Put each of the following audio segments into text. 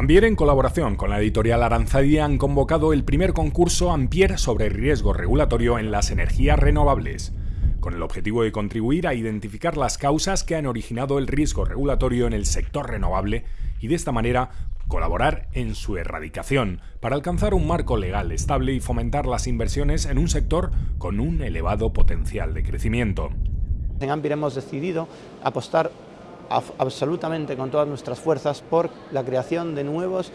Ambier, en colaboración con la editorial Aranzadi, han convocado el primer concurso Ampier sobre riesgo regulatorio en las energías renovables, con el objetivo de contribuir a identificar las causas que han originado el riesgo regulatorio en el sector renovable y de esta manera colaborar en su erradicación para alcanzar un marco legal estable y fomentar las inversiones en un sector con un elevado potencial de crecimiento. En Ampier hemos decidido apostar absolutamente con todas nuestras fuerzas por la creación de nuevos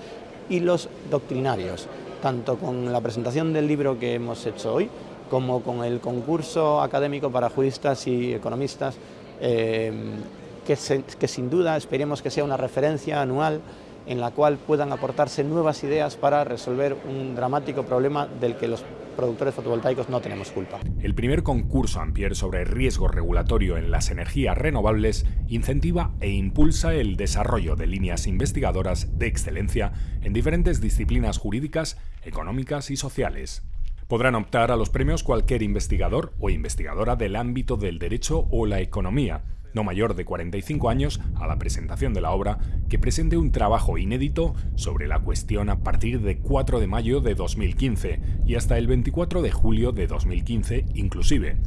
hilos doctrinarios, tanto con la presentación del libro que hemos hecho hoy, como con el concurso académico para juristas y economistas, eh, que, que sin duda esperemos que sea una referencia anual en la cual puedan aportarse nuevas ideas para resolver un dramático problema del que los productores fotovoltaicos no tenemos culpa. El primer concurso Ampier sobre riesgo regulatorio en las energías renovables incentiva e impulsa el desarrollo de líneas investigadoras de excelencia en diferentes disciplinas jurídicas, económicas y sociales. Podrán optar a los premios cualquier investigador o investigadora del ámbito del derecho o la economía, no mayor de 45 años, a la presentación de la obra, que presente un trabajo inédito sobre la cuestión a partir de 4 de mayo de 2015 y hasta el 24 de julio de 2015 inclusive.